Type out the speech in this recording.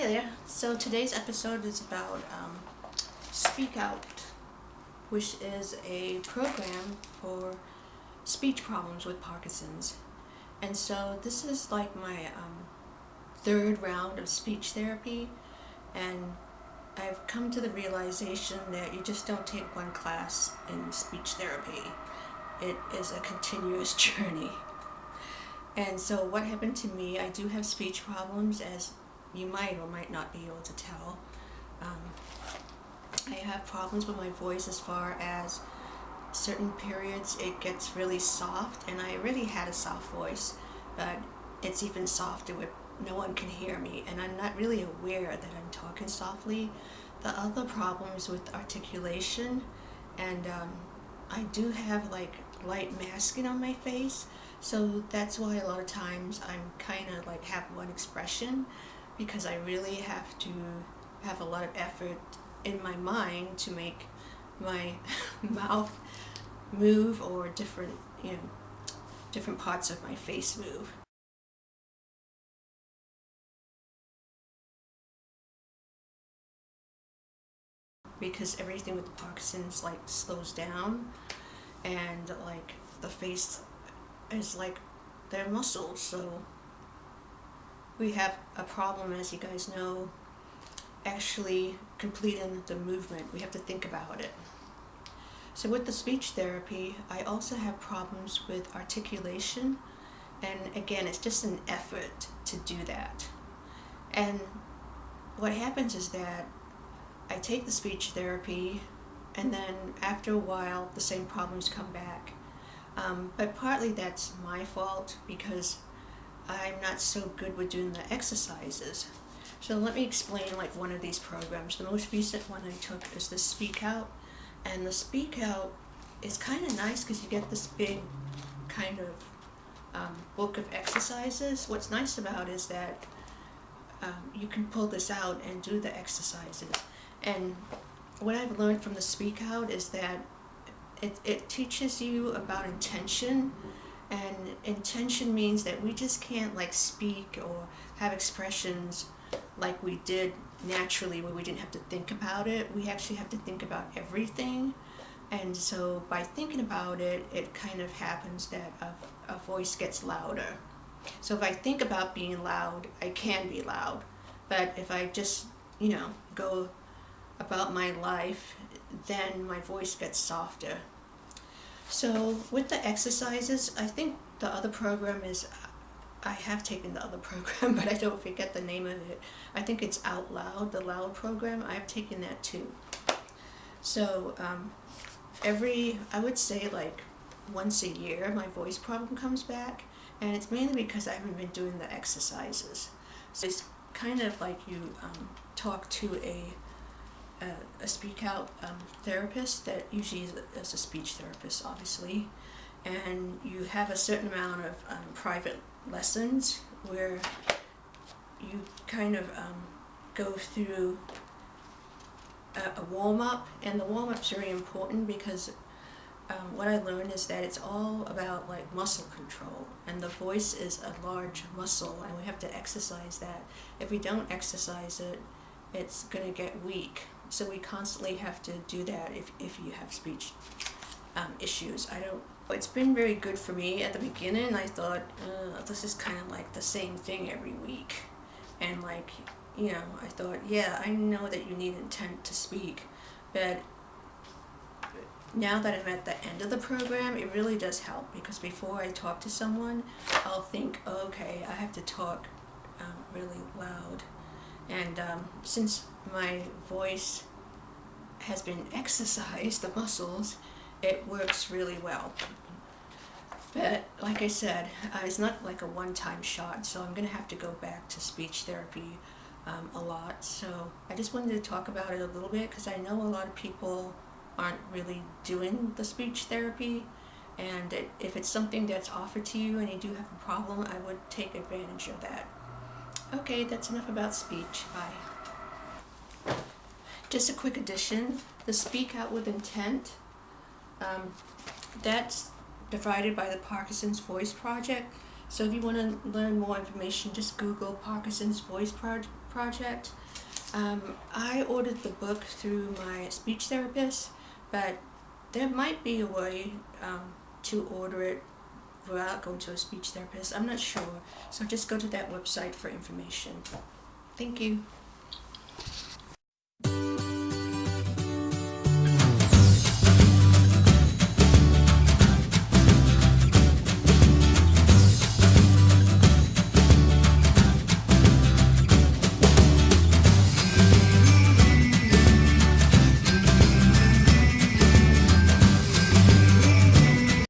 Hi there. So today's episode is about um, Speak Out, which is a program for speech problems with Parkinson's. And so this is like my um, third round of speech therapy and I've come to the realization that you just don't take one class in speech therapy. It is a continuous journey. And so what happened to me, I do have speech problems as you might or might not be able to tell. Um, I have problems with my voice as far as certain periods it gets really soft and I already had a soft voice but it's even softer with no one can hear me and I'm not really aware that I'm talking softly. The other problem is with articulation and um, I do have like light masking on my face so that's why a lot of times I'm kind of like have one expression because I really have to have a lot of effort in my mind to make my mouth move or different, you know, different parts of my face move. Because everything with Parkinson's like slows down and like the face is like their muscles so we have a problem as you guys know actually completing the movement. We have to think about it. So with the speech therapy I also have problems with articulation. And again it's just an effort to do that. And what happens is that I take the speech therapy and then after a while the same problems come back. Um, but partly that's my fault because I'm not so good with doing the exercises. So let me explain like one of these programs. The most recent one I took is the Speak Out. And the Speak Out is kind of nice because you get this big kind of um, book of exercises. What's nice about is that um, you can pull this out and do the exercises. And what I've learned from the Speak Out is that it, it teaches you about intention and intention means that we just can't like speak or have expressions like we did naturally where we didn't have to think about it. We actually have to think about everything. And so by thinking about it it kind of happens that a, a voice gets louder. So if I think about being loud I can be loud. But if I just you know go about my life then my voice gets softer so with the exercises, I think the other program is, I have taken the other program, but I don't forget the name of it. I think it's Out Loud, the Loud program. I've taken that too. So um, every, I would say like once a year, my voice problem comes back. And it's mainly because I haven't been doing the exercises. So it's kind of like you um, talk to a speak out um, therapist that usually is a, is a, speech therapist obviously and you have a certain amount of um, private lessons where you kind of um, go through a, a warm-up and the warm-up is very important because um, what I learned is that it's all about like muscle control and the voice is a large muscle and we have to exercise that. If we don't exercise it, it's going to get weak so we constantly have to do that if, if you have speech um, issues. I don't, it's been very good for me. At the beginning, I thought, uh, this is kind of like the same thing every week. And like, you know, I thought, yeah, I know that you need intent to speak, but now that I'm at the end of the program, it really does help because before I talk to someone, I'll think, okay, I have to talk um, really loud. And um, since my voice has been exercised, the muscles, it works really well. But like I said, uh, it's not like a one-time shot, so I'm going to have to go back to speech therapy um, a lot. So I just wanted to talk about it a little bit because I know a lot of people aren't really doing the speech therapy. And it, if it's something that's offered to you and you do have a problem, I would take advantage of that. Okay, that's enough about speech. Bye. Just a quick addition, the Speak Out with Intent, um, that's divided by the Parkinson's Voice Project. So if you want to learn more information, just Google Parkinson's Voice Pro project. Um, I ordered the book through my speech therapist, but there might be a way um, to order it without going to a speech therapist. I'm not sure. So just go to that website for information. Thank you.